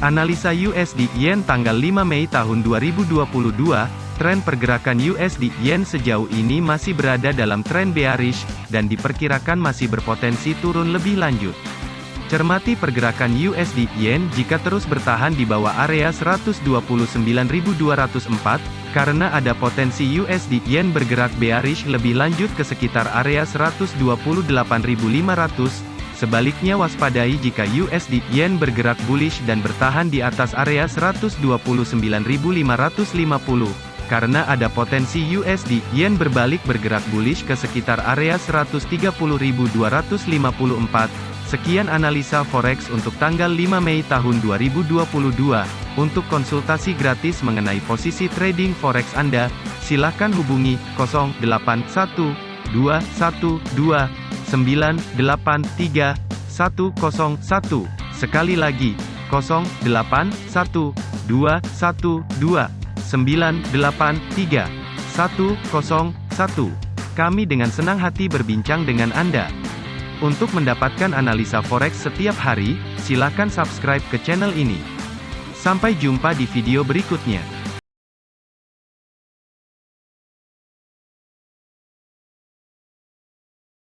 Analisa USD Yen tanggal 5 Mei tahun 2022, tren pergerakan USD Yen sejauh ini masih berada dalam tren bearish, dan diperkirakan masih berpotensi turun lebih lanjut. Cermati pergerakan USD Yen jika terus bertahan di bawah area 129.204, karena ada potensi USD Yen bergerak bearish lebih lanjut ke sekitar area 128.500, sebaliknya waspadai jika USD Yen bergerak bullish dan bertahan di atas area 129.550 karena ada potensi USD Yen berbalik bergerak bullish ke sekitar area 130.254. Sekian analisa forex untuk tanggal 5 Mei tahun 2022. Untuk konsultasi gratis mengenai posisi trading forex Anda, silakan hubungi 081212983101. Sekali lagi, 081212983101. Kami dengan senang hati berbincang dengan Anda. Untuk mendapatkan analisa forex setiap hari, silakan subscribe ke channel ini. Sampai jumpa di video berikutnya.